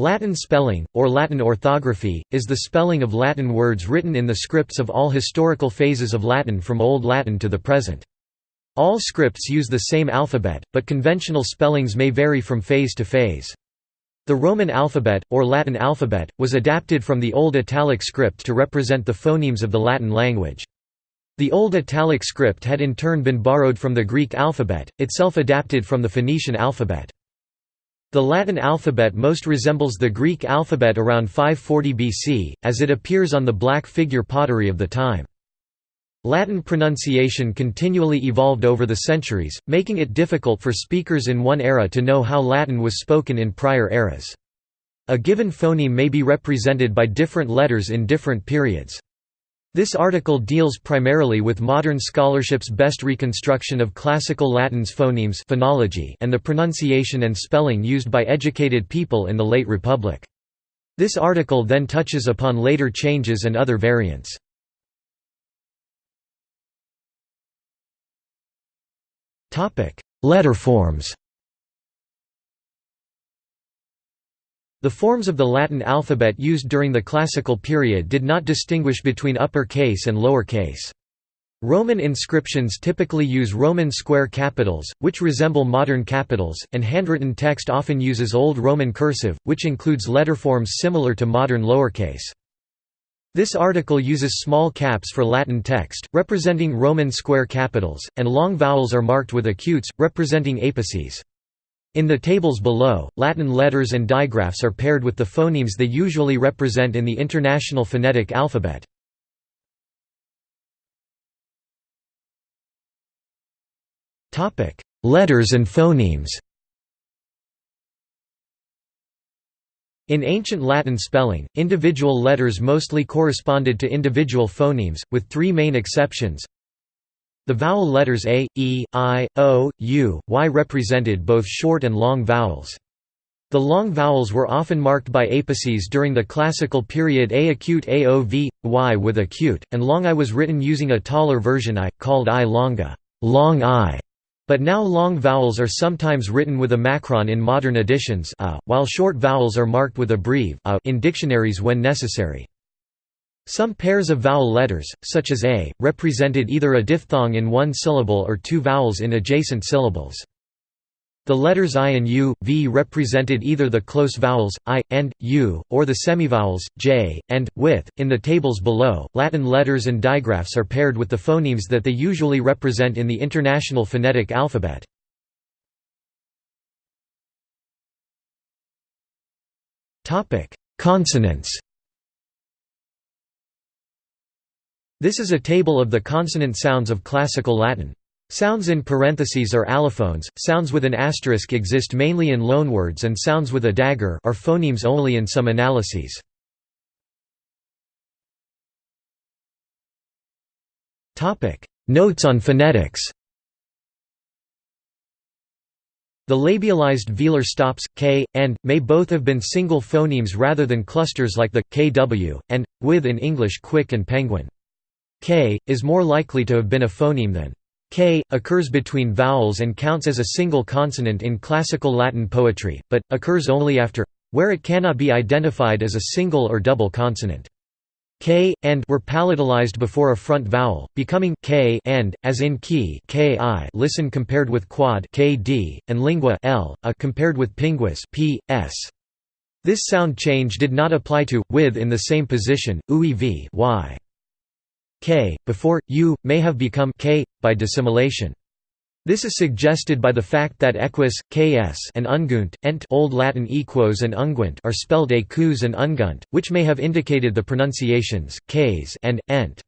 Latin spelling, or Latin orthography, is the spelling of Latin words written in the scripts of all historical phases of Latin from Old Latin to the present. All scripts use the same alphabet, but conventional spellings may vary from phase to phase. The Roman alphabet, or Latin alphabet, was adapted from the Old Italic script to represent the phonemes of the Latin language. The Old Italic script had in turn been borrowed from the Greek alphabet, itself adapted from the Phoenician alphabet. The Latin alphabet most resembles the Greek alphabet around 540 BC, as it appears on the black figure pottery of the time. Latin pronunciation continually evolved over the centuries, making it difficult for speakers in one era to know how Latin was spoken in prior eras. A given phoneme may be represented by different letters in different periods. This article deals primarily with modern scholarship's best reconstruction of classical Latin's phonemes phonology and the pronunciation and spelling used by educated people in the late Republic. This article then touches upon later changes and other variants. Letter forms The forms of the Latin alphabet used during the Classical period did not distinguish between upper case and lower case. Roman inscriptions typically use Roman square capitals, which resemble modern capitals, and handwritten text often uses Old Roman cursive, which includes letterforms similar to modern lowercase. This article uses small caps for Latin text, representing Roman square capitals, and long vowels are marked with acutes, representing apices. In the tables below, Latin letters and digraphs are paired with the phonemes they usually represent in the International Phonetic Alphabet. Letters and phonemes In ancient Latin spelling, individual letters mostly corresponded to individual phonemes, with three main exceptions the vowel letters a, e, i, o, u, y represented both short and long vowels. The long vowels were often marked by apices during the classical period a acute aov, y with acute, and long i was written using a taller version i, called i longa long i", but now long vowels are sometimes written with a macron in modern editions a, while short vowels are marked with a breve a uh, in dictionaries when necessary. Some pairs of vowel letters, such as a, represented either a diphthong in one syllable or two vowels in adjacent syllables. The letters i and u, v represented either the close vowels, i, and, u, or the semivowels, j, and, with. In the tables below, Latin letters and digraphs are paired with the phonemes that they usually represent in the International Phonetic Alphabet. Consonants This is a table of the consonant sounds of Classical Latin. Sounds in parentheses are allophones, sounds with an asterisk exist mainly in loanwords and sounds with a dagger are phonemes only in some analyses. Notes on phonetics The labialized velar stops, k, and, may both have been single phonemes rather than clusters like the, kw, and, with in English quick and penguin. K, is more likely to have been a phoneme than K, occurs between vowels and counts as a single consonant in classical Latin poetry, but, occurs only after where it cannot be identified as a single or double consonant. K, and were palatalized before a front vowel, becoming k and, as in key ki listen compared with quad kd, and lingua l, a compared with pinguis p, s. This sound change did not apply to, with in the same position, uev y k, before, u, may have become k, by dissimilation. This is suggested by the fact that equus, ks and ungunt, ent Old Latin equos and unguent are spelled ecus and ungunt, which may have indicated the pronunciations, ks and, ent.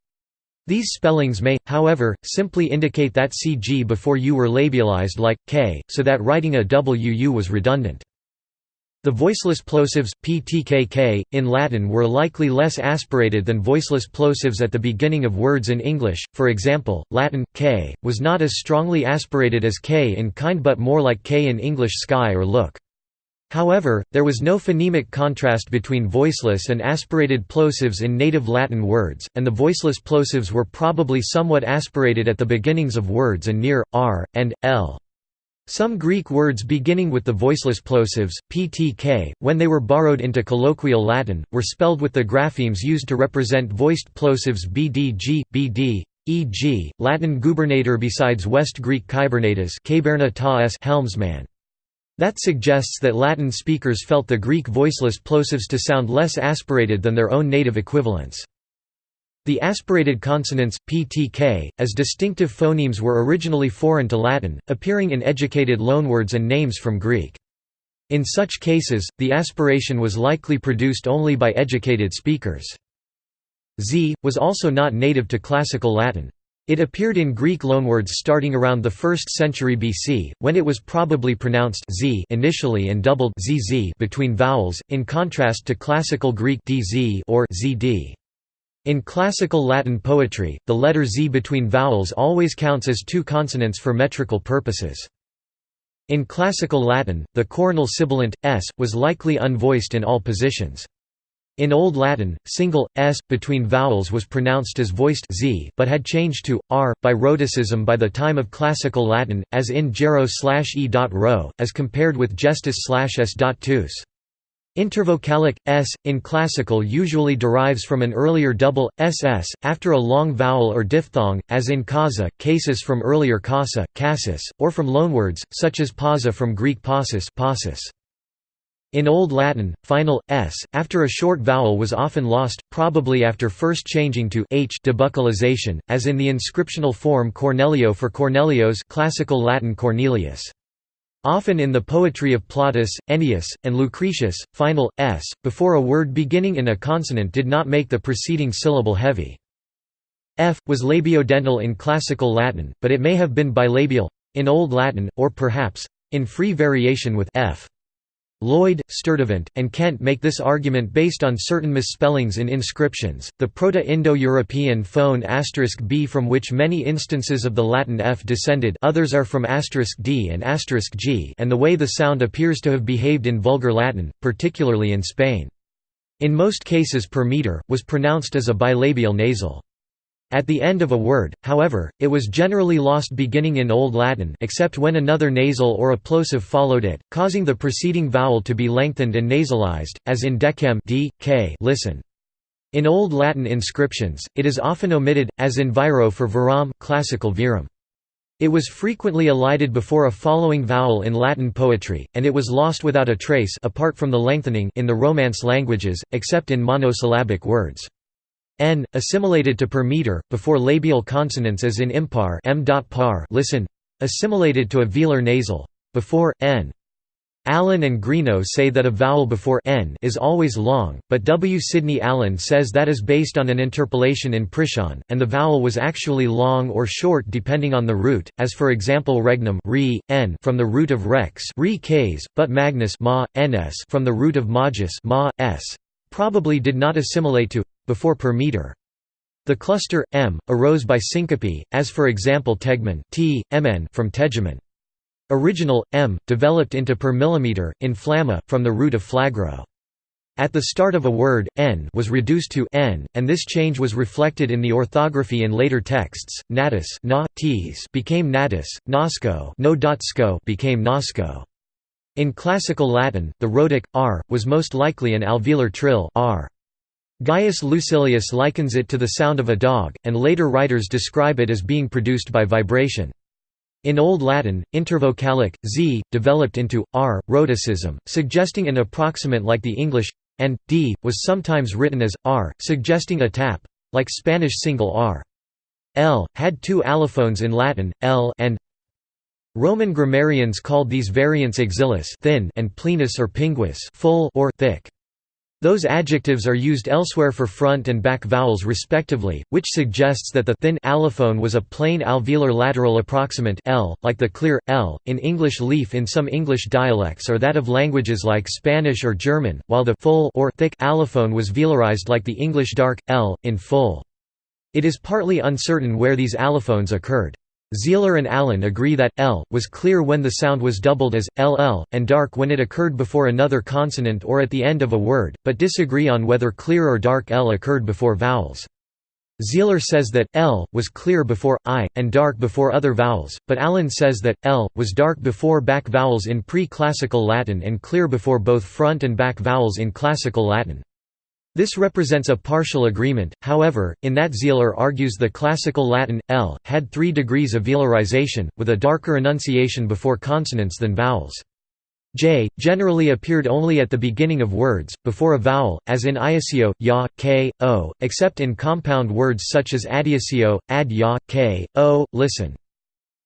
These spellings may, however, simply indicate that cg before u were labialized like, k, so that writing a wuu was redundant. The voiceless plosives, ptkk, in Latin were likely less aspirated than voiceless plosives at the beginning of words in English, for example, Latin, k, was not as strongly aspirated as k in kind but more like k in English sky or look. However, there was no phonemic contrast between voiceless and aspirated plosives in native Latin words, and the voiceless plosives were probably somewhat aspirated at the beginnings of words and near, r, and, l. Some Greek words beginning with the voiceless plosives, ptk, when they were borrowed into colloquial Latin, were spelled with the graphemes used to represent voiced plosives bdg, bd, e.g., Latin gubernator besides West Greek kybernetes helmsman. That suggests that Latin speakers felt the Greek voiceless plosives to sound less aspirated than their own native equivalents. The aspirated consonants, ptk, as distinctive phonemes were originally foreign to Latin, appearing in educated loanwords and names from Greek. In such cases, the aspiration was likely produced only by educated speakers. Z, was also not native to Classical Latin. It appeared in Greek loanwords starting around the 1st century BC, when it was probably pronounced z initially and doubled zz between vowels, in contrast to Classical Greek dz or zd. In classical Latin poetry, the letter z between vowels always counts as two consonants for metrical purposes. In classical Latin, the coronal sibilant, s, was likely unvoiced in all positions. In Old Latin, single s between vowels was pronounced as voiced z, but had changed to r by rhotacism by the time of Classical Latin, as in gero/e.rho, as compared with gestis/s.tus. Intervocalic s in classical usually derives from an earlier double ss after a long vowel or diphthong, as in kasa, casis from earlier kasa, cassis, or from loanwords such as pausa from Greek pausis, pausis. In Old Latin, final s after a short vowel was often lost, probably after first changing to h debuccalization, as in the inscriptional form Cornelio for Cornelios, classical Latin Cornelius. Often in the poetry of Plautus, Ennius, and Lucretius, final s before a word beginning in a consonant did not make the preceding syllable heavy. F was labiodental in classical Latin, but it may have been bilabial in Old Latin, or perhaps in free variation with f. Lloyd, Sturtevant, and Kent make this argument based on certain misspellings in inscriptions. The Proto-Indo-European phone *b from which many instances of the Latin f descended others are from *d and *g and the way the sound appears to have behaved in Vulgar Latin, particularly in Spain. In most cases per meter, was pronounced as a bilabial nasal. At the end of a word, however, it was generally lost beginning in Old Latin except when another nasal or plosive followed it, causing the preceding vowel to be lengthened and nasalized, as in decem d, k listen. In Old Latin inscriptions, it is often omitted, as in viro for viram classical virum. It was frequently elided before a following vowel in Latin poetry, and it was lost without a trace apart from the lengthening in the Romance languages, except in monosyllabic words n, assimilated to per meter, before labial consonants as in impar m.par listen, assimilated to a velar nasal, before, n. Allen and Greenough say that a vowel before n is always long, but W. Sidney Allen says that is based on an interpolation in Priscian, and the vowel was actually long or short depending on the root, as for example regnum re, n from the root of rex re but magnus ma, ns from the root of magis ma, s, probably did not assimilate to before per meter. The cluster m arose by syncope, as for example tegmen t, mn from tegemen. Original m developed into per millimeter in flamma from the root of flagro. At the start of a word, n was reduced to n, and this change was reflected in the orthography in later texts. Natus na, became natus, nasco no became nasco. In Classical Latin, the rhotic r was most likely an alveolar trill r. Gaius Lucilius likens it to the sound of a dog, and later writers describe it as being produced by vibration. In Old Latin, intervocalic, z, developed into, r, rhotacism, suggesting an approximant like the English, and, d, was sometimes written as, r, suggesting a tap, like Spanish single r. L, had two allophones in Latin, l and Roman grammarians called these variants exilis thin and plenus or pinguis full or thick. Those adjectives are used elsewhere for front and back vowels respectively, which suggests that the thin allophone was a plain alveolar lateral approximant l, like the clear l in English leaf in some English dialects or that of languages like Spanish or German, while the full or thick allophone was velarized like the English dark l in full. It is partly uncertain where these allophones occurred. Sihler and Allen agree that l was clear when the sound was doubled as ll, and dark when it occurred before another consonant or at the end of a word, but disagree on whether clear or dark l occurred before vowels. Sihler says that l was clear before i and dark before other vowels, but Allen says that l was dark before back vowels in pre-classical Latin and clear before both front and back vowels in classical Latin. This represents a partial agreement, however, in that Sihler argues the classical Latin, l, had three degrees of velarization, with a darker enunciation before consonants than vowels. J generally appeared only at the beginning of words, before a vowel, as in iasio, ya, k, o, except in compound words such as adiasio, ad ya, k, o, listen.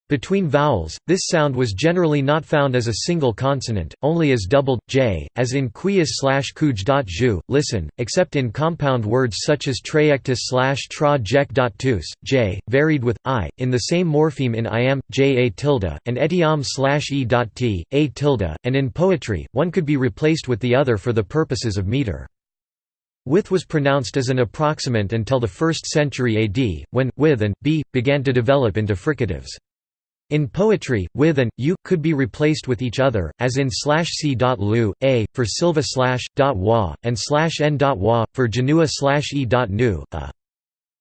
Between vowels, this sound was generally not found as a single consonant, only as doubled, j, as in quius slash kuj.ju, listen, except in compound words such as trajectus slash tra tus, j, varied with, i, in the same morpheme in iam, j a tilde, and etiam slash e dot t, a tilde, and in poetry, one could be replaced with the other for the purposes of meter. With was pronounced as an approximant until the 1st century AD, when, with and, b, began to develop into fricatives. In poetry, with and u could be replaced with each other, as in slash c lu, a for silva slash dot wa, and slash n wa for janua slash e nu, a.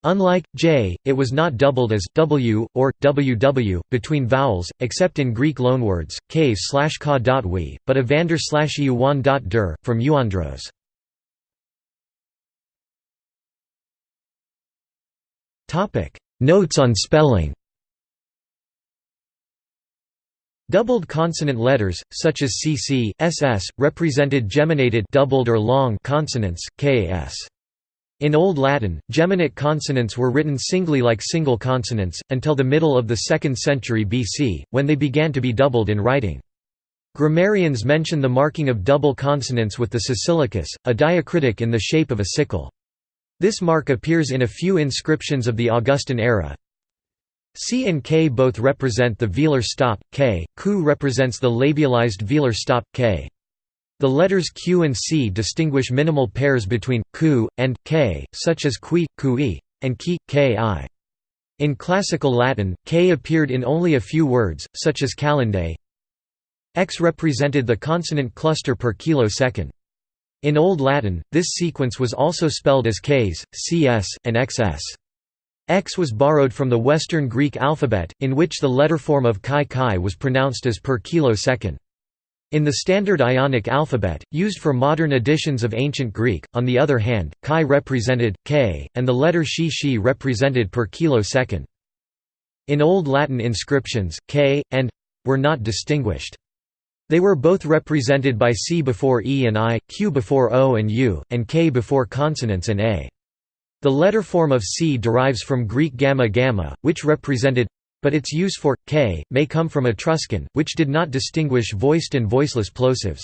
Unlike j, it was not doubled as w or ww between vowels, except in Greek loanwords k slash ka dot we, but evander slash der from euandros. Topic Notes on spelling. Doubled consonant letters, such as cc, ss, represented geminated doubled or long consonants, ks. In Old Latin, geminate consonants were written singly like single consonants, until the middle of the 2nd century BC, when they began to be doubled in writing. Grammarians mention the marking of double consonants with the sicilicus, a diacritic in the shape of a sickle. This mark appears in a few inscriptions of the Augustan era, C and K both represent the velar stop, K, Q represents the labialized velar stop, K. The letters Q and C distinguish minimal pairs between Q and K, such as qui, Qi, and ki, Ki. In Classical Latin, K appeared in only a few words, such as calendae. X represented the consonant cluster per kilosecond. In Old Latin, this sequence was also spelled as Ks, Cs, and XS. X was borrowed from the Western Greek alphabet, in which the letter form of chi chi was pronounced as per kilosecond. In the standard Ionic alphabet, used for modern editions of Ancient Greek, on the other hand, chi represented, k, and the letter shi shi represented per kilosecond. In Old Latin inscriptions, k, and were not distinguished. They were both represented by c before e and i, q before o and u, and k before consonants and a. The letter form of C derives from Greek gamma gamma, which represented but its use for k may come from Etruscan, which did not distinguish voiced and voiceless plosives.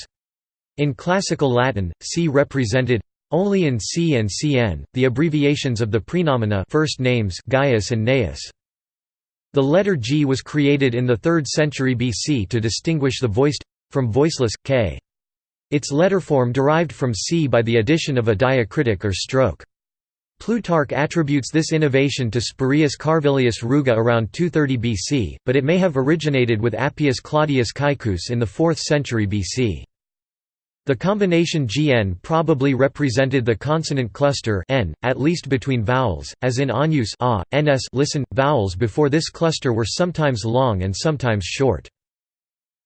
In classical Latin, C represented only in C and Cn, the abbreviations of the prenomina first names Gaius and Gnaeus. The letter G was created in the 3rd century BC to distinguish the voiced from voiceless k. Its letter form derived from C by the addition of a diacritic or stroke. Plutarch attributes this innovation to Spurius Carvilius Ruga around 230 BC, but it may have originated with Appius Claudius Caecus in the 4th century BC. The combination gn probably represented the consonant cluster n, at least between vowels, as in Agnus a, ns listen. Vowels before this cluster were sometimes long and sometimes short.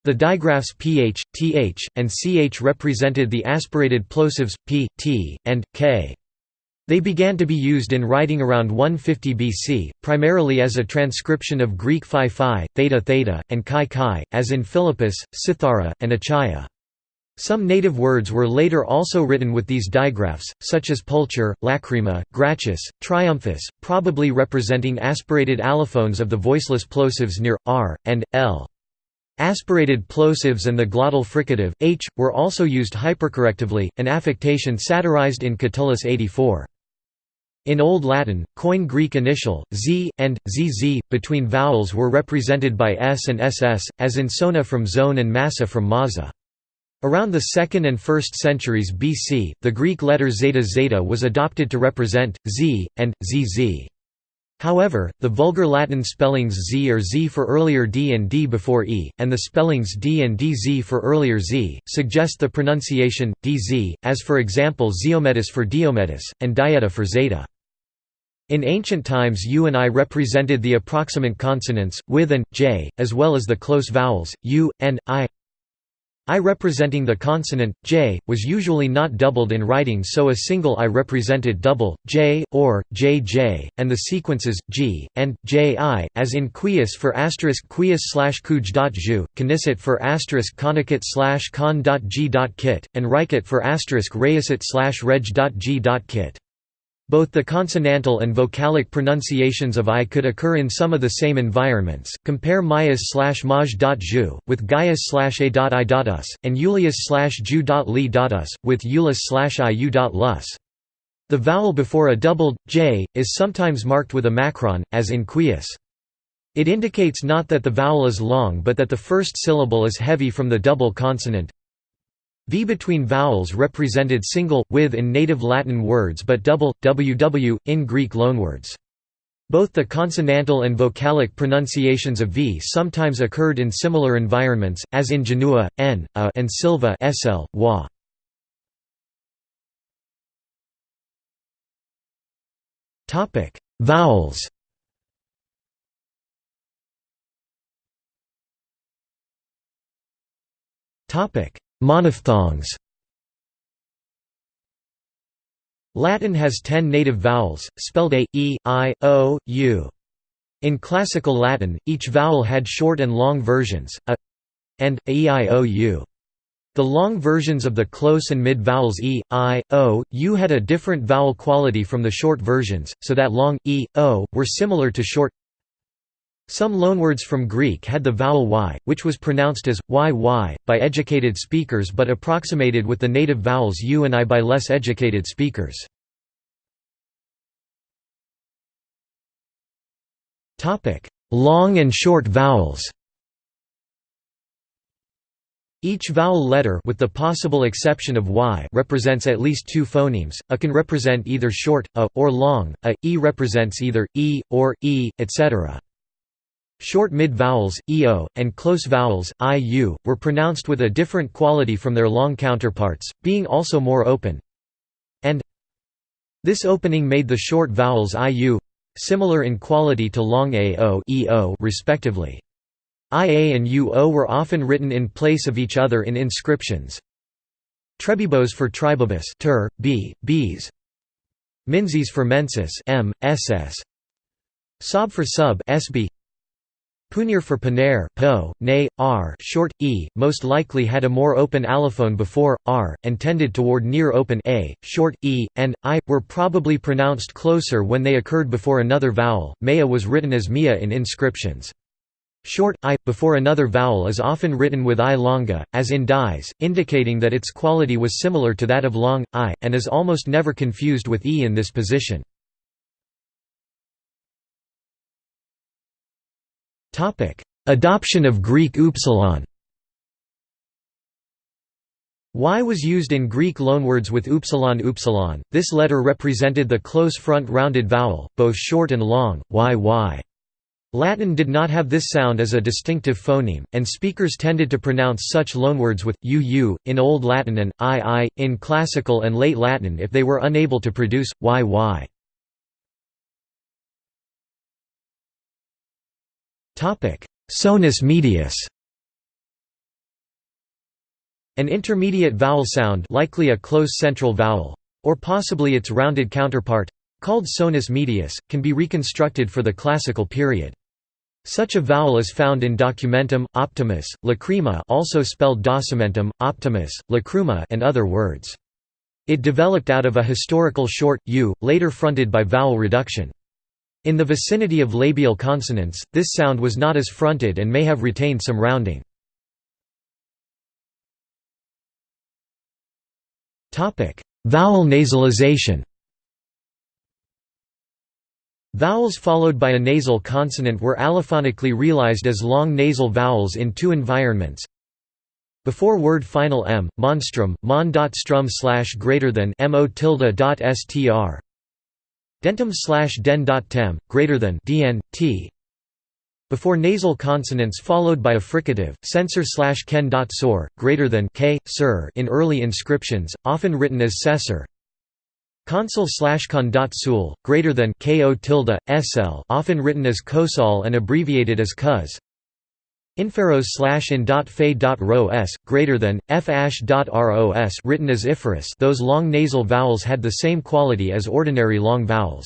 The digraphs ph, th, and ch represented the aspirated plosives p, t, and k. They began to be used in writing around 150 BC, primarily as a transcription of Greek phi phi, theta theta, and chi chi, as in Philippus, Cythara, and Achaia. Some native words were later also written with these digraphs, such as pulcher, lacrima, gratius, triumphus, probably representing aspirated allophones of the voiceless plosives near r and l. Aspirated plosives and the glottal fricative h were also used hypercorrectively, an affectation satirized in Catullus 84. In Old Latin, Koine Greek initial, z, and, zz, between vowels were represented by s and ss, as in sona from zone and massa from maza. Around the 2nd and 1st centuries BC, the Greek letter zeta zeta was adopted to represent, z, and, zz. However, the vulgar Latin spellings z or z for earlier d and d before e, and the spellings d and dz for earlier z, suggest the pronunciation, dz, as for example Ziomedes for Diomedes, and dieta for zeta. In ancient times u and i represented the approximant consonants, with and, j, as well as the close vowels, u, and, i. I representing the consonant, j, was usually not doubled in writing so a single i represented double, j, or, jj, and the sequences, g, and, ji, as in quies for asterisk quies slash kuj.ju, canisset for asterisk conicet slash con dot g dot kit, and rikit for asterisk rayusit slash reg.g.kit. Both the consonantal and vocalic pronunciations of I could occur in some of the same environments. Compare Mayas slash maj.ju, with Gaius slash a.i.us, and Julius slash ju.li.us, with Eulus slash iu.lus. The vowel before a doubled j is sometimes marked with a macron, as in quies. It indicates not that the vowel is long but that the first syllable is heavy from the double consonant, V between vowels represented single, with in native Latin words but double, ww, in Greek loanwords. Both the consonantal and vocalic pronunciations of V sometimes occurred in similar environments, as in Genua, n, a, and Silva sl, wa. Vowels Topic Monophthongs Latin has ten native vowels, spelled a, e, i, o, u. In Classical Latin, each vowel had short and long versions, a and a, e, i, o, u. The long versions of the close and mid vowels e, i, o, u had a different vowel quality from the short versions, so that long, e, o, were similar to short some loanwords from Greek had the vowel y, which was pronounced as y y by educated speakers but approximated with the native vowels u and i by less educated speakers. Long and short vowels each vowel letter with the possible exception of y represents at least two phonemes, a can represent either short, a, or long, a, e represents either, e, or, e, etc. Short mid-vowels, eo, and close vowels, iu, were pronounced with a different quality from their long counterparts, being also more open. And this opening made the short vowels iu similar in quality to long ao eo respectively. ia and uo were often written in place of each other in inscriptions. Trebibos for tribibus ter, b, b's. For mensis m, ss. Sob for sub sb. Punir for Paner po, nay, r short, e, most likely had a more open allophone before, r, and tended toward near open a, short, e, and, i, were probably pronounced closer when they occurred before another vowel. Maya was written as mia in inscriptions. Short i, before another vowel is often written with i longa, as in dies, indicating that its quality was similar to that of long, i, and is almost never confused with e in this position. Adoption of Greek upsilon Y was used in Greek loanwords with upsilon upsilon. This letter represented the close front rounded vowel, both short and long, y Latin did not have this sound as a distinctive phoneme, and speakers tended to pronounce such loanwords with uu in Old Latin and ii in Classical and Late Latin if they were unable to produce yy. Sonus medius An intermediate vowel sound likely a close central vowel, or possibly its rounded counterpart, called sonus medius, can be reconstructed for the classical period. Such a vowel is found in documentum, optimus, lacrima also spelled documentum, optimus, lacruma and other words. It developed out of a historical short, u, later fronted by vowel reduction. In the vicinity of labial consonants, this sound was not as fronted and may have retained some rounding. Vowel nasalization Vowels followed by a nasal consonant were allophonically realized as long nasal vowels in two environments. Before word final m, monstrum, mon.strum slash greater than mo tilde dot str, dentum slash den dot tem, greater than dn, t. Before nasal consonants followed by a fricative, censor slash ken dot sor, greater than k, sir in early inscriptions, often written as cessor. Consul slash con dot sul, greater than ko tilde, sl, often written as kosol and abbreviated as cuz. Inferos slash in dot fe dot ro s, greater than, f ash dot ros written as iferus those long nasal vowels had the same quality as ordinary long vowels.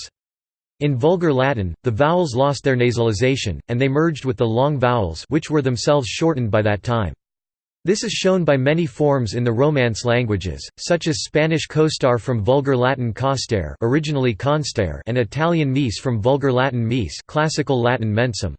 In Vulgar Latin, the vowels lost their nasalization, and they merged with the long vowels which were themselves shortened by that time. This is shown by many forms in the Romance languages, such as Spanish costar from Vulgar Latin costare originally constare and Italian mise from Vulgar Latin mise classical Latin mensum.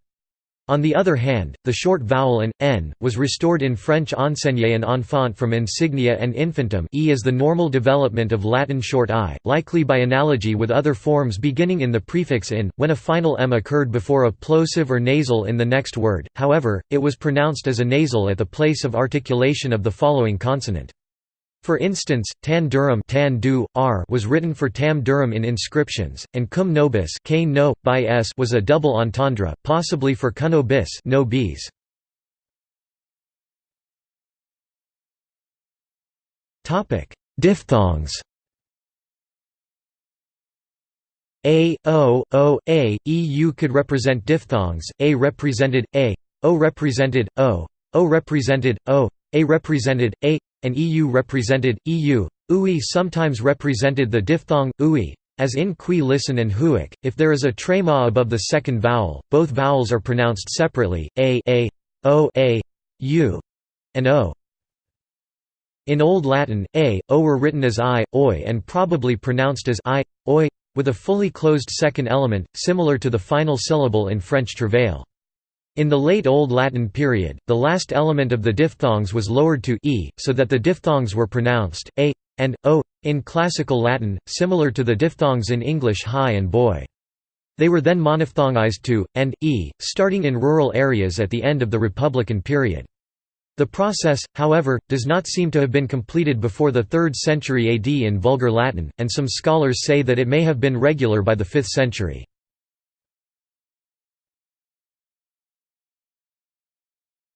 On the other hand, the short vowel an, n, was restored in French enseigne and enfant from insignia and infantum e is the normal development of Latin short i, likely by analogy with other forms beginning in the prefix in, when a final m occurred before a plosive or nasal in the next word, however, it was pronounced as a nasal at the place of articulation of the following consonant. For instance, tan durum tan du, r was written for tam durum in inscriptions, and cum nobis no, by s was a double entendre, possibly for cuno bis no bis. Diphthongs A, O, O, A, E, U could represent diphthongs, A represented, A, O represented, O, O represented, O, A represented, A, and EU represented, EU. UI sometimes represented the diphthong, ui, as in qui listen and huic. If there is a trema above the second vowel, both vowels are pronounced separately, a, a, o, a, u, and o. In Old Latin, a, o were written as i, oi and probably pronounced as i, oi, with a fully closed second element, similar to the final syllable in French travail. In the late Old Latin period, the last element of the diphthongs was lowered to e, so that the diphthongs were pronounced a and o in Classical Latin, similar to the diphthongs in English high and boy. They were then monophthongized to and e, starting in rural areas at the end of the Republican period. The process, however, does not seem to have been completed before the 3rd century AD in Vulgar Latin, and some scholars say that it may have been regular by the 5th century.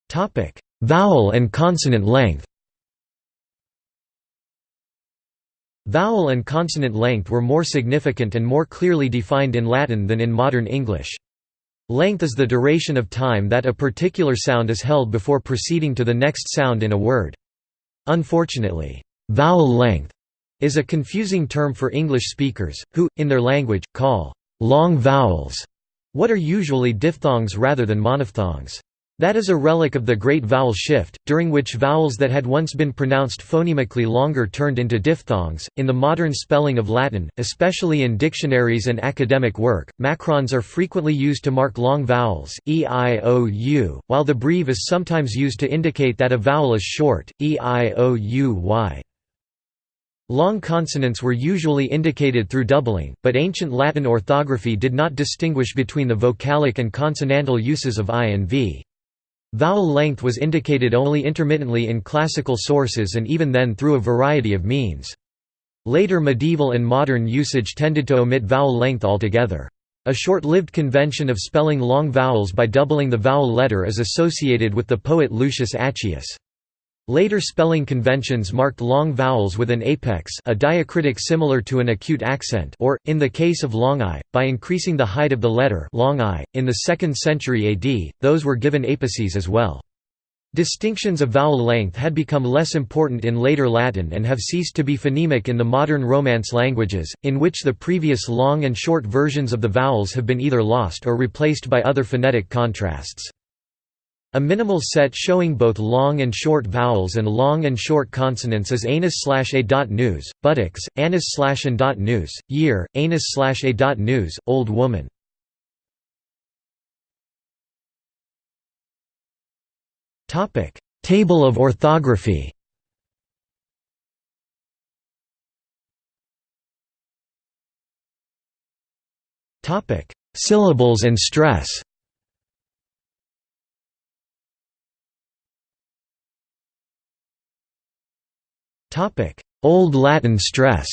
Topic: Vowel and consonant length. Vowel and consonant length were more significant and more clearly defined in Latin than in modern English. Length is the duration of time that a particular sound is held before proceeding to the next sound in a word. Unfortunately, vowel length is a confusing term for English speakers, who, in their language, call long vowels what are usually diphthongs rather than monophthongs. That is a relic of the Great Vowel Shift, during which vowels that had once been pronounced phonemically longer turned into diphthongs. In the modern spelling of Latin, especially in dictionaries and academic work, macrons are frequently used to mark long vowels, e, i, o, u, while the breve is sometimes used to indicate that a vowel is short, e, i, o, u, y. Long consonants were usually indicated through doubling, but ancient Latin orthography did not distinguish between the vocalic and consonantal uses of i and v. Vowel length was indicated only intermittently in classical sources and even then through a variety of means. Later medieval and modern usage tended to omit vowel length altogether. A short-lived convention of spelling long vowels by doubling the vowel letter is associated with the poet Lucius Accius. Later spelling conventions marked long vowels with an apex a diacritic similar to an acute accent or, in the case of long i, by increasing the height of the letter long I. .In the 2nd century AD, those were given apices as well. Distinctions of vowel length had become less important in later Latin and have ceased to be phonemic in the modern Romance languages, in which the previous long and short versions of the vowels have been either lost or replaced by other phonetic contrasts. A minimal set showing both long and short vowels and long and short consonants is anus slash a news, buttocks, anus slash dot news, year, anus slash a news, old woman. Table of orthography. Topic: Syllables and stress. Old Latin stress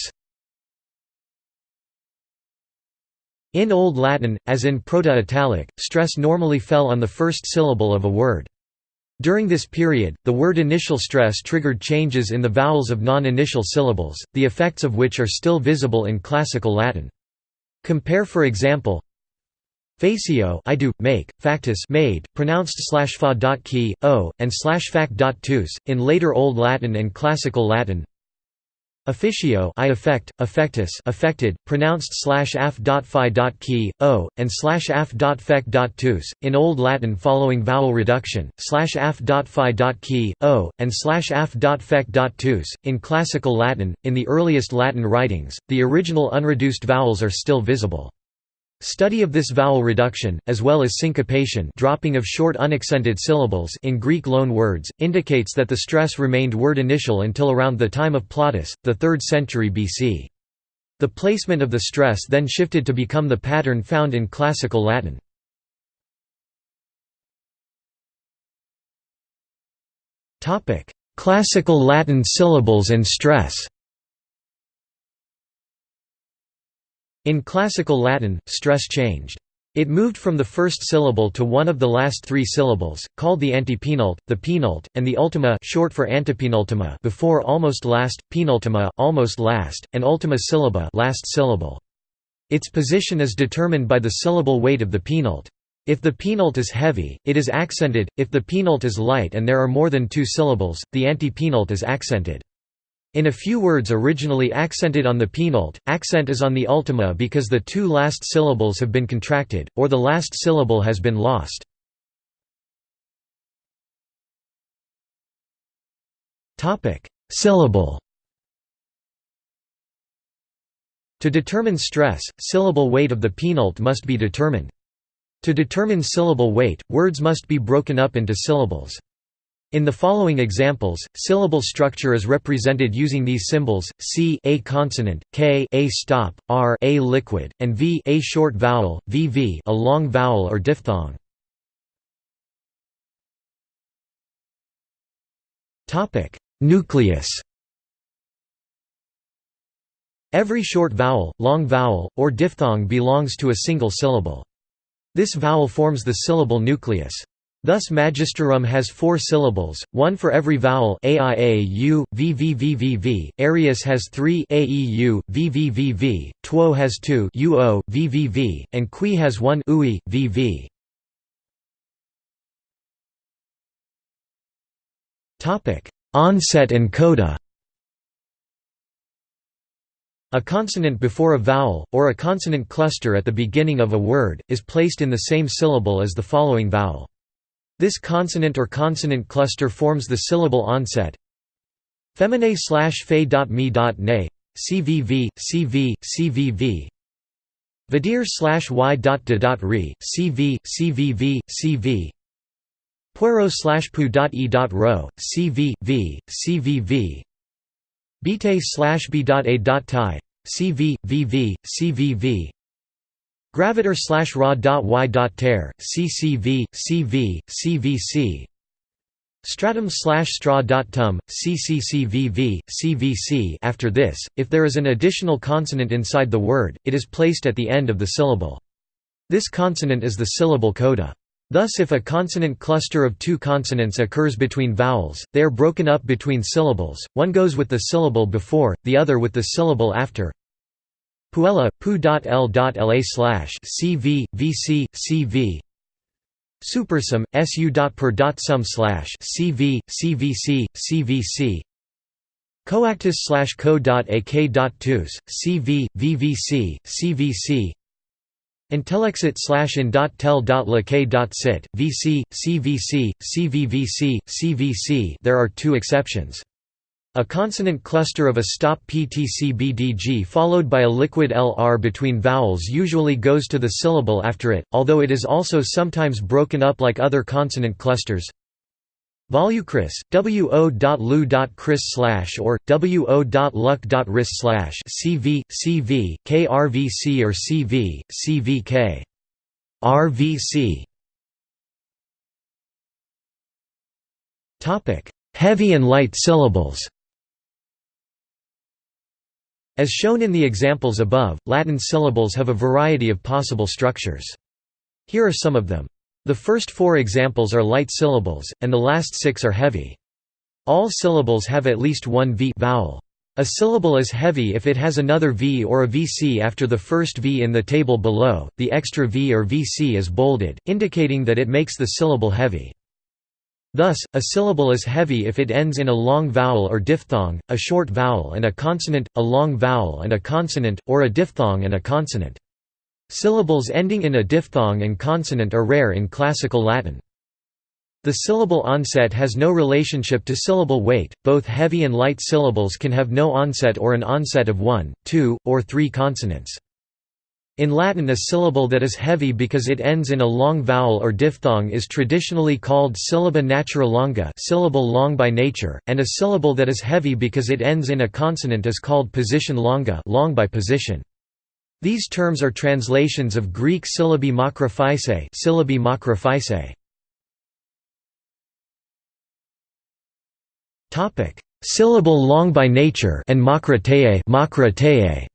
In Old Latin, as in Proto-Italic, stress normally fell on the first syllable of a word. During this period, the word initial stress triggered changes in the vowels of non-initial syllables, the effects of which are still visible in Classical Latin. Compare for example Facio I do, make, factus made, pronounced slash fa dot key, o, and slash fac dot tus, in later Old Latin and Classical Latin Officio I affect, affectus affected, pronounced slash af dot phi dot key, o, and slash af dot fec dot tus, in Old Latin following vowel reduction, slash af dot phi dot key, o, and slash af dot fec dot tus, in Classical Latin, in the earliest Latin writings, the original unreduced vowels are still visible. Study of this vowel reduction, as well as syncopation dropping of short unaccented syllables in Greek loan words, indicates that the stress remained word initial until around the time of Plautus, the 3rd century BC. The placement of the stress then shifted to become the pattern found in Classical Latin. Classical Latin syllables and stress In Classical Latin, stress changed. It moved from the first syllable to one of the last three syllables, called the antepenult, the penult, and the ultima short for antepenultima before almost last, penultima, almost last, and ultima syllaba last syllable. Its position is determined by the syllable weight of the penult. If the penult is heavy, it is accented, if the penult is light and there are more than two syllables, the antepenult is accented. In a few words originally accented on the penult, accent is on the ultima because the two last syllables have been contracted, or the last syllable has been lost. Syllable To determine stress, syllable weight of the penult must be determined. To determine syllable weight, words must be broken up into syllables. In the following examples, syllable structure is represented using these symbols: c a consonant, k a stop, r a liquid, and v a short vowel, vv a long vowel or diphthong. Topic: Nucleus. Every short vowel, long vowel, or diphthong belongs to a single syllable. This vowel forms the syllable nucleus. Thus Magisterum has four syllables, one for every vowel aiau, vvvvv, Arius has three aeu, vvvv, Tuo has two uo, vvv, and Qui has one ui, vv. Onset and coda A consonant before a vowel, or a consonant cluster at the beginning of a word, is placed in the same syllable as the following vowel. This consonant or consonant cluster forms the syllable onset. Feminae slash fe dot me dot ne, cvv, cv, cvv. Vadir slash y dot de dot re, cv, cvv, cv. Puero slash pu dot e dot ro, cv, v, cvv. Bite slash b dot a dot tie, cv, vv, cvv. Gravitor slash raw dot y dot tear CCV CV CVC Stratum slash straw dot tum CCCVV CVC After this, if there is an additional consonant inside the word, it is placed at the end of the syllable. This consonant is the syllable coda. Thus if a consonant cluster of two consonants occurs between vowels, they are broken up between syllables, one goes with the syllable before, the other with the syllable after. Puella, pu.l.la slash cv, vc, cv Supersum, su.per.sum slash cv, cvc, cvc Coactus slash co.ak.tus, cv, vvc, cvc Intellexit slash in.tel.lk.sit, vc, cvc, cvvc, cvc There are two exceptions. A consonant cluster of a stop PTC-BDG followed by a liquid LR between vowels usually goes to the syllable after it, although it is also sometimes broken up like other consonant clusters. Volucris, wo.lu.cris slash or wo.luck.ris slash cv, cv, krvc or cv, cvk. RVC Heavy and light syllables as shown in the examples above, Latin syllables have a variety of possible structures. Here are some of them. The first four examples are light syllables, and the last six are heavy. All syllables have at least one v vowel. A syllable is heavy if it has another v or a vc after the first v in the table below, the extra v or vc is bolded, indicating that it makes the syllable heavy. Thus, a syllable is heavy if it ends in a long vowel or diphthong, a short vowel and a consonant, a long vowel and a consonant, or a diphthong and a consonant. Syllables ending in a diphthong and consonant are rare in Classical Latin. The syllable onset has no relationship to syllable weight, both heavy and light syllables can have no onset or an onset of one, two, or three consonants. In Latin a syllable that is heavy because it ends in a long vowel or diphthong is traditionally called syllaba natura longa syllable long by nature, and a syllable that is heavy because it ends in a consonant is called position longa long by position. These terms are translations of Greek syllabi makrophysae syllabi makrophysae. Syllable long by nature and makroteie.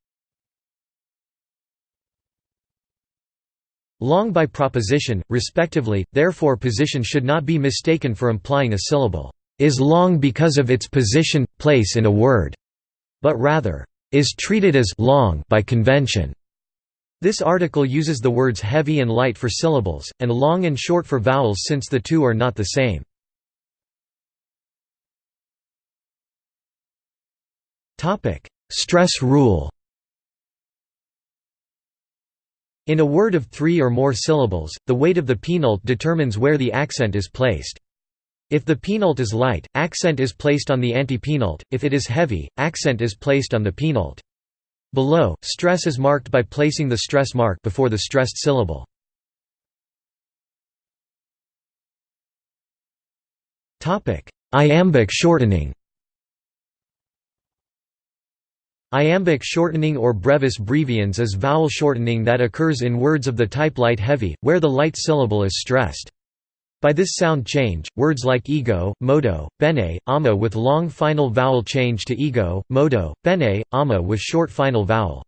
Long by proposition, respectively, therefore position should not be mistaken for implying a syllable is long because of its position, place in a word, but rather is treated as long by convention. This article uses the words heavy and light for syllables, and long and short for vowels since the two are not the same. Stress rule In a word of three or more syllables, the weight of the penult determines where the accent is placed. If the penult is light, accent is placed on the antepenult, if it is heavy, accent is placed on the penult. Below, stress is marked by placing the stress mark before the stressed syllable. Iambic shortening Iambic shortening or brevis breviens is vowel shortening that occurs in words of the type light-heavy, where the light syllable is stressed. By this sound change, words like ego, modo, bene, ama with long final vowel change to ego, modo, bene, ama with short final vowel.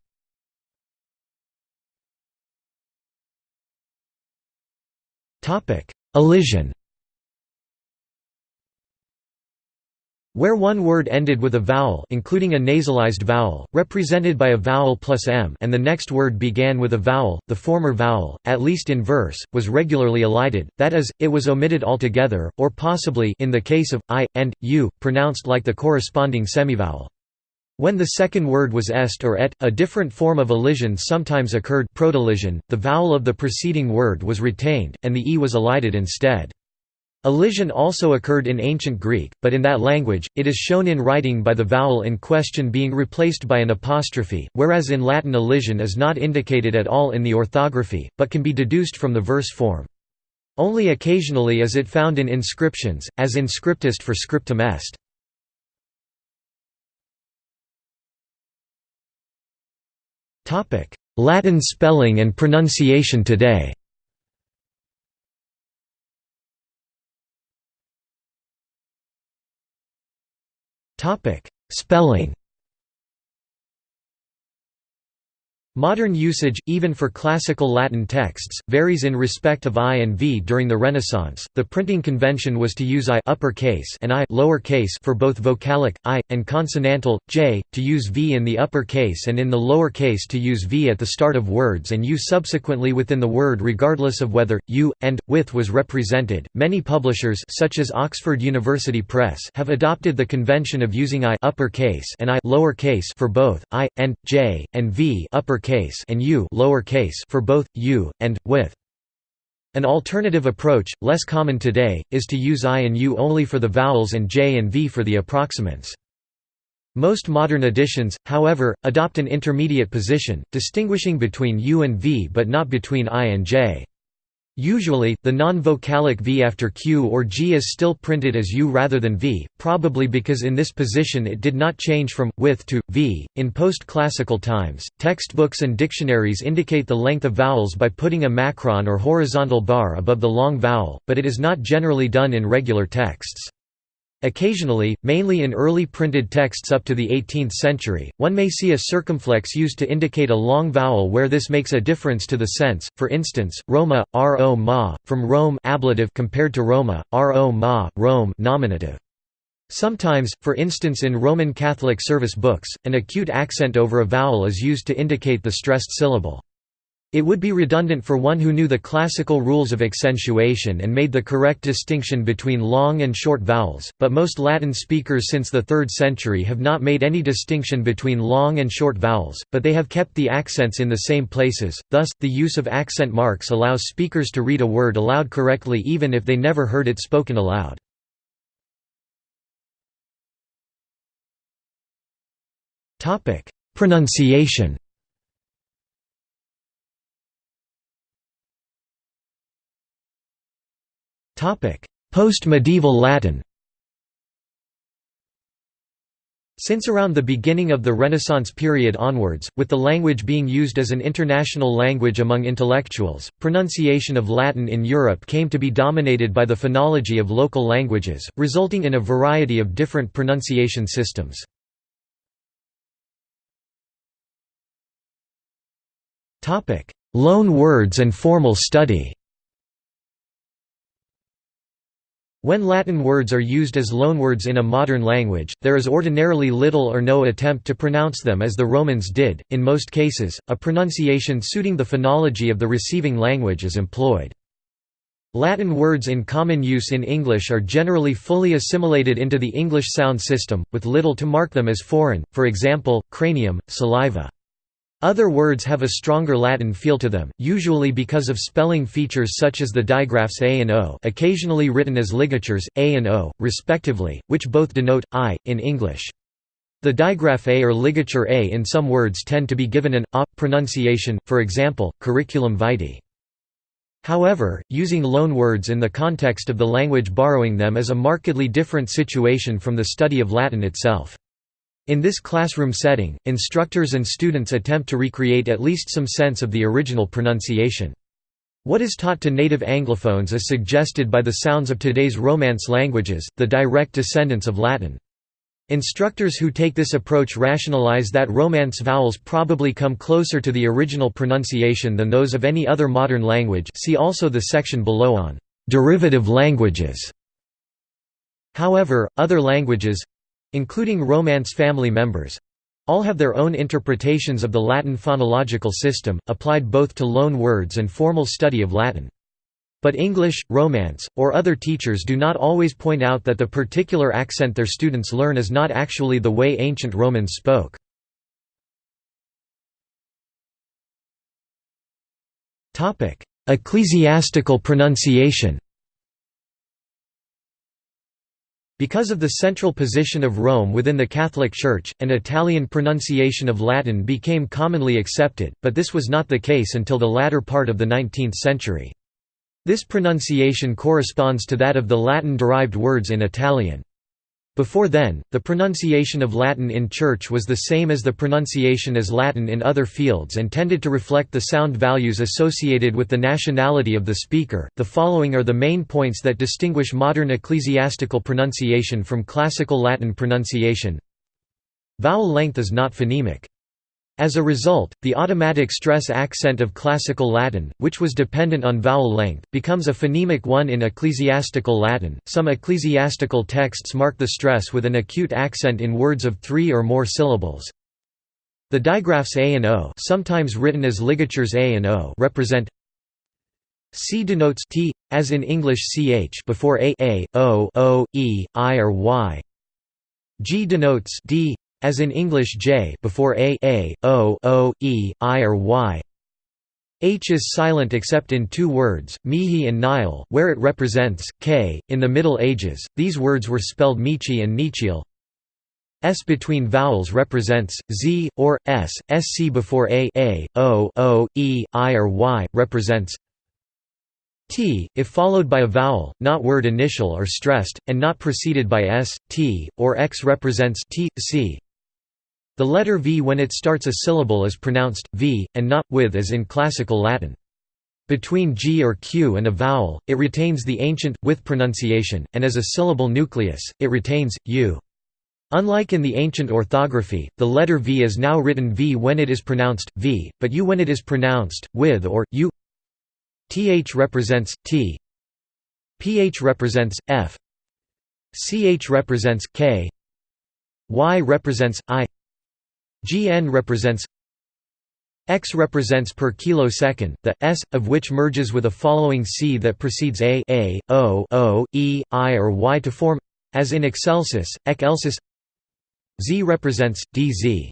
Elision Where one word ended with a vowel including a nasalized vowel, represented by a vowel plus m and the next word began with a vowel, the former vowel, at least in verse, was regularly elided, that is, it was omitted altogether, or possibly in the case of, i, and, u, pronounced like the corresponding semivowel. When the second word was est or et, a different form of elision sometimes occurred prodelision, the vowel of the preceding word was retained, and the e was elided instead. Elision also occurred in ancient Greek, but in that language, it is shown in writing by the vowel in question being replaced by an apostrophe, whereas in Latin elision is not indicated at all in the orthography, but can be deduced from the verse form. Only occasionally is it found in inscriptions, as in scriptust for scriptum est. Latin spelling and pronunciation today Topic: Spelling. Modern usage, even for classical Latin texts, varies in respect of I and V during the Renaissance. The printing convention was to use I uppercase and I lowercase for both vocalic I and consonantal J, to use V in the upper case and in the lower case to use V at the start of words and U subsequently within the word regardless of whether U and with was represented. Many publishers such as Oxford University Press have adopted the convention of using I uppercase and I lowercase for both I and J and V uppercase case and u lower case for both u and with. An alternative approach, less common today, is to use i and u only for the vowels and j and v for the approximants. Most modern editions, however, adopt an intermediate position, distinguishing between u and v but not between i and j. Usually, the non-vocalic V after Q or G is still printed as U rather than V, probably because in this position it did not change from with to V. In post-classical times, textbooks and dictionaries indicate the length of vowels by putting a macron or horizontal bar above the long vowel, but it is not generally done in regular texts. Occasionally, mainly in early printed texts up to the 18th century, one may see a circumflex used to indicate a long vowel where this makes a difference to the sense, for instance, Roma, ro ma, from Rome ablative compared to Roma, ro ma, Rome nominative. Sometimes, for instance in Roman Catholic service books, an acute accent over a vowel is used to indicate the stressed syllable. It would be redundant for one who knew the classical rules of accentuation and made the correct distinction between long and short vowels, but most Latin speakers since the 3rd century have not made any distinction between long and short vowels, but they have kept the accents in the same places, thus, the use of accent marks allows speakers to read a word aloud correctly even if they never heard it spoken aloud. Pronunciation Post-medieval Latin. Since around the beginning of the Renaissance period onwards, with the language being used as an international language among intellectuals, pronunciation of Latin in Europe came to be dominated by the phonology of local languages, resulting in a variety of different pronunciation systems. Loan words and formal study When Latin words are used as loanwords in a modern language, there is ordinarily little or no attempt to pronounce them as the Romans did, in most cases, a pronunciation suiting the phonology of the receiving language is employed. Latin words in common use in English are generally fully assimilated into the English sound system, with little to mark them as foreign, for example, cranium, saliva. Other words have a stronger Latin feel to them, usually because of spelling features such as the digraphs a and o occasionally written as ligatures, a and o, respectively, which both denote, i, in English. The digraph a or ligature a in some words tend to be given an a pronunciation, for example, curriculum vitae. However, using loan words in the context of the language borrowing them is a markedly different situation from the study of Latin itself. In this classroom setting, instructors and students attempt to recreate at least some sense of the original pronunciation. What is taught to native Anglophones is suggested by the sounds of today's Romance languages, the direct descendants of Latin. Instructors who take this approach rationalize that Romance vowels probably come closer to the original pronunciation than those of any other modern language see also the section below on «derivative languages». However, other languages, including Romance family members all have their own interpretations of the Latin phonological system, applied both to loan words and formal study of Latin. But English, Romance, or other teachers do not always point out that the particular accent their students learn is not actually the way ancient Romans spoke. Ecclesiastical pronunciation Because of the central position of Rome within the Catholic Church, an Italian pronunciation of Latin became commonly accepted, but this was not the case until the latter part of the 19th century. This pronunciation corresponds to that of the Latin-derived words in Italian. Before then, the pronunciation of Latin in church was the same as the pronunciation as Latin in other fields and tended to reflect the sound values associated with the nationality of the speaker. The following are the main points that distinguish modern ecclesiastical pronunciation from classical Latin pronunciation. Vowel length is not phonemic. As a result, the automatic stress accent of Classical Latin, which was dependent on vowel length, becomes a phonemic one in Ecclesiastical Latin. Some ecclesiastical texts mark the stress with an acute accent in words of three or more syllables. The digraphs a and o, sometimes written as ligatures a and o, represent C denotes t, as in English ch before a, a, o, o, e, i or y. G denotes d, as in English j before a, a, o, o, e, i or y. H is silent except in two words, mihi and nihil, where it represents k. In the Middle Ages, these words were spelled michi and nichiel. S between vowels represents z or s. Sc before a, a, o, o, e, i or y represents t, if followed by a vowel, not word initial or stressed, and not preceded by s, t, or x represents t, c. The letter v when it starts a syllable is pronounced, v, and not, with as in Classical Latin. Between g or q and a vowel, it retains the ancient, with pronunciation, and as a syllable nucleus, it retains, u. Unlike in the ancient orthography, the letter v is now written v when it is pronounced, v, but u when it is pronounced, with or, u. Th represents, t. Ph represents, f. Ch represents, k. Y represents, i gn represents X represents per kilosecond, the s of which merges with a following c that precedes a, a, o, o, e, i or y to form as in excelsis, ec elsis. Z represents dz.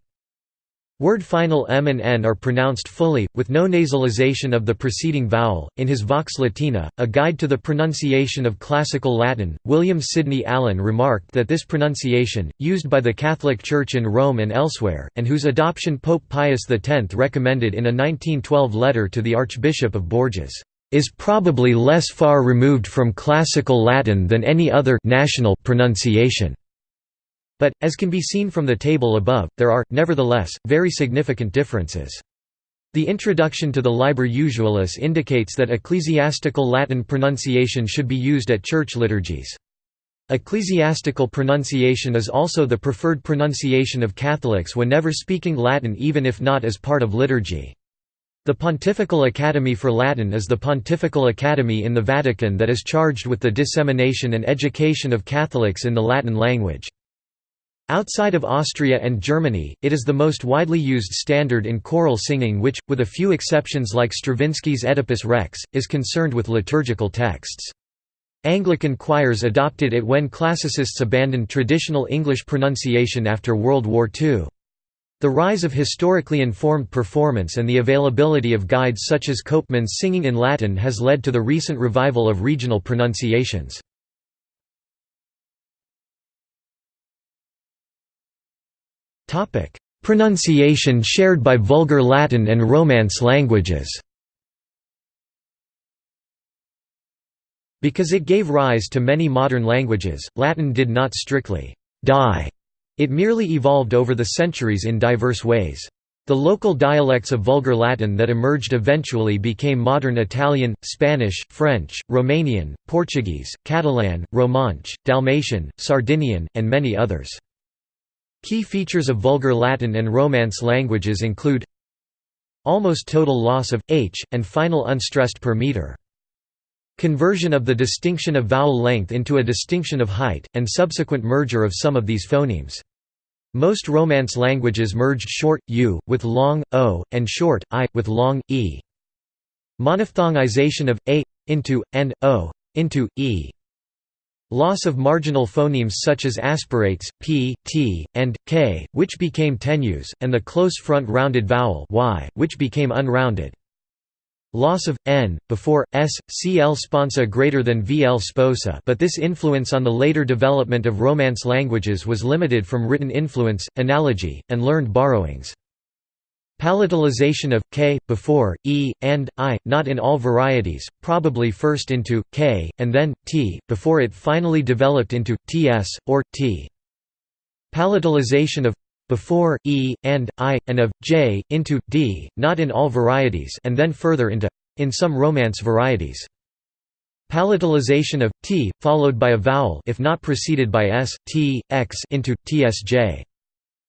Word final m and n are pronounced fully, with no nasalization of the preceding vowel. In his Vox Latina, a guide to the pronunciation of Classical Latin, William Sidney Allen remarked that this pronunciation, used by the Catholic Church in Rome and elsewhere, and whose adoption Pope Pius X recommended in a 1912 letter to the Archbishop of Bourges, is probably less far removed from Classical Latin than any other national pronunciation. But, as can be seen from the table above, there are, nevertheless, very significant differences. The introduction to the Liber Usualis indicates that ecclesiastical Latin pronunciation should be used at church liturgies. Ecclesiastical pronunciation is also the preferred pronunciation of Catholics whenever speaking Latin even if not as part of liturgy. The Pontifical Academy for Latin is the pontifical academy in the Vatican that is charged with the dissemination and education of Catholics in the Latin language. Outside of Austria and Germany, it is the most widely used standard in choral singing which, with a few exceptions like Stravinsky's Oedipus Rex, is concerned with liturgical texts. Anglican choirs adopted it when classicists abandoned traditional English pronunciation after World War II. The rise of historically informed performance and the availability of guides such as Copeman's Singing in Latin has led to the recent revival of regional pronunciations. Pronunciation shared by Vulgar Latin and Romance languages Because it gave rise to many modern languages, Latin did not strictly «die», it merely evolved over the centuries in diverse ways. The local dialects of Vulgar Latin that emerged eventually became modern Italian, Spanish, French, Romanian, Portuguese, Catalan, Romanche, Dalmatian, Sardinian, and many others. Key features of Vulgar Latin and Romance languages include almost total loss of h and final unstressed per meter. Conversion of the distinction of vowel length into a distinction of height, and subsequent merger of some of these phonemes. Most Romance languages merged short u with long o and short i with long e. Monophthongization of a into and o into e. Loss of marginal phonemes such as aspirates, p, t, and k, which became tenues, and the close front rounded vowel y, which became unrounded. Loss of n before s, cl sponsa greater than vl sposa, but this influence on the later development of Romance languages was limited from written influence, analogy, and learned borrowings. Palatalization of k before e and i, not in all varieties, probably first into k and then t before it finally developed into ts or t. Palatalization of before e and i and of j into d, not in all varieties, and then further into in some Romance varieties. Palatalization of t followed by a vowel if not preceded by s, t, x into tsj.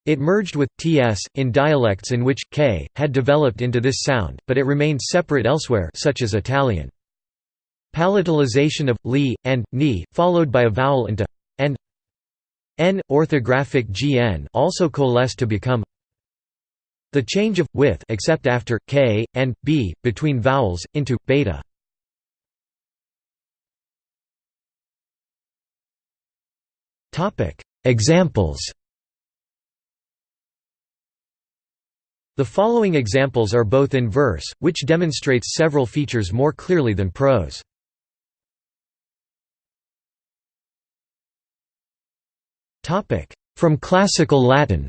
It merged with ts in dialects in which k had developed into this sound, but it remained separate elsewhere, such as Italian. Palatalization of li and ni, followed by a vowel into and n orthographic gn, also coalesced to become the change of with except after k and b between vowels into beta. Topic Examples The following examples are both in verse, which demonstrates several features more clearly than prose. From Classical Latin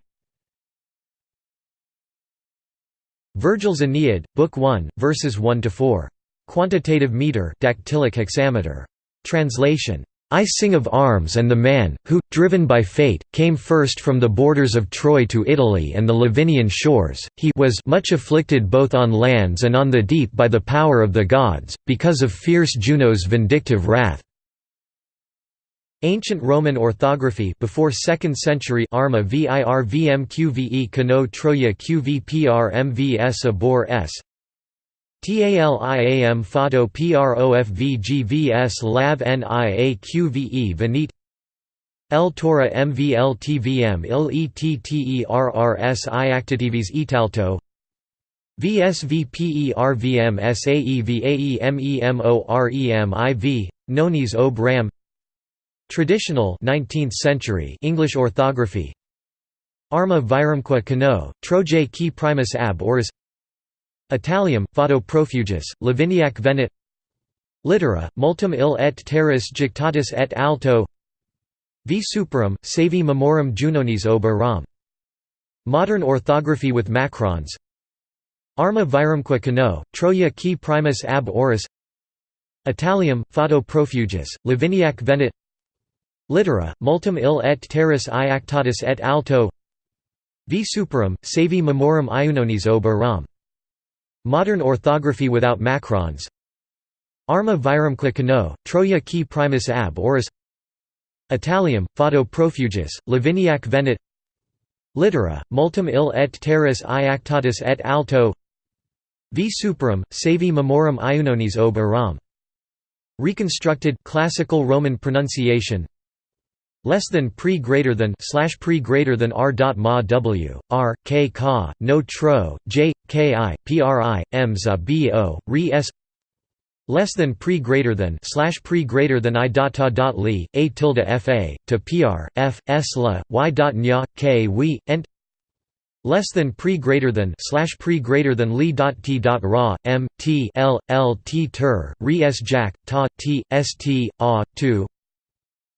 Virgil's Aeneid, Book 1, verses 1–4. Quantitative meter dactylic hexameter. Translation. I sing of arms and the man, who, driven by fate, came first from the borders of Troy to Italy and the Lavinian shores, he was much afflicted both on lands and on the deep by the power of the gods, because of fierce Juno's vindictive wrath. Ancient Roman orthography before 2nd century Arma vir vm qve Kano Troya qvpr mvs abor s TALIAM Photo PROFVGVS LAV NIAQVE Venete L Torah MVL TVM IL ETTERRS Iactitives Italto VSVPERVM SAEVAEMEMOREM IV Nonis Ob Ram Traditional 19th century English orthography Arma virumque cano, Trojae qui primus ab oris Italiam, Fado profugis, Laviniac venet Littera, multum il et terris jictatus et alto V superum, savi memorum junonis ob aram. Modern orthography with macrons Arma virumque cano, Troia qui primus ab oris Italiam, Fado profugis, Laviniac venet Littera, multum il et terris iactatus et alto V superum, savi memorum iunonis ob aram. Modern orthography without macrons. Arma virumque cano, Troia qui primus ab oris. Italiam, Fado profugis, Laviniac venet Littera, multum il et terris iactatus et alto. V superum, savi memorum iunonis ob aram. Reconstructed classical Roman pronunciation. Less than pre greater than slash pre greater than r dot ma w r k ka no tro j k i pri m za bo re s less than pre greater than slash pre greater than i dot ta dot li a tilde fa to pr f s la y dot nya k we ent less than pre greater than slash pre greater than li dot t dot ra m t l l t ter re s jack ta t s t a 2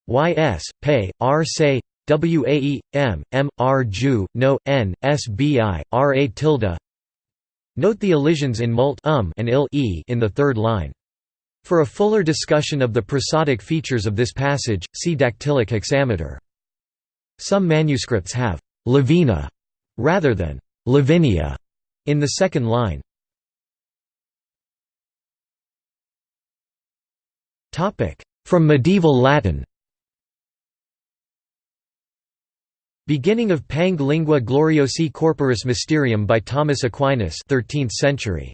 ys, pay, r say, wae, m, m, r ju, no, n, sbi, ra tilde Note the elisions in mult um and il e in the third line. For a fuller discussion of the prosodic features of this passage, see dactylic hexameter. Some manuscripts have «Lavina» rather than «Lavinia» in the second line. From medieval Latin Beginning of Pange Lingua Gloriosi Corporis Mysterium by Thomas Aquinas 13th century.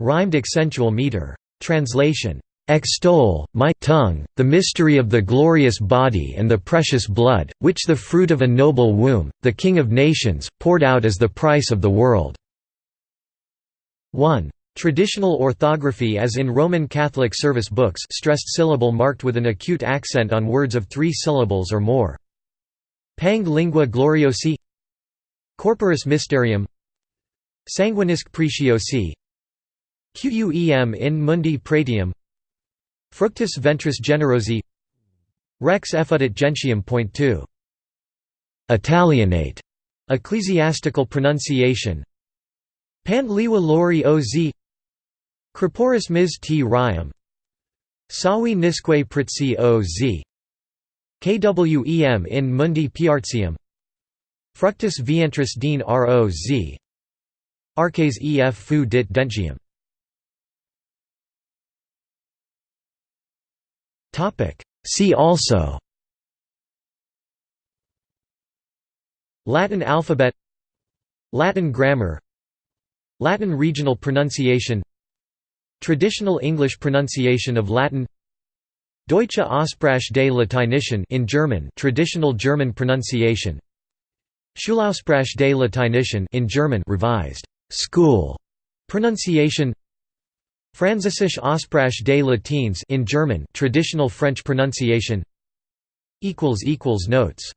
Rhymed accentual meter. Translation. Extol, my tongue, the mystery of the glorious body and the precious blood, which the fruit of a noble womb, the King of nations, poured out as the price of the world." 1. Traditional orthography as in Roman Catholic service books stressed syllable marked with an acute accent on words of three syllables or more. Pange lingua gloriosi Corporis mysterium Sanguinisque preciosi Quem in mundi pretium Fructus ventris generosi Rex effudit gentium. Point two. Italianate ecclesiastical pronunciation Pant liwa lori oz Corporis mis t Sawi nisque pritsi oz KWEM in Mundi Piartium Fructus vientris din roz Arces ef fu dit dentium. See also. Latin alphabet. Latin grammar. Latin regional pronunciation. Traditional English pronunciation of Latin Deutsche Aussprache des Lateinischen in German traditional German pronunciation. Schulaussprache des Lateinischen in German revised school pronunciation. Französische Aussprache des Latins in German traditional French pronunciation. Equals equals notes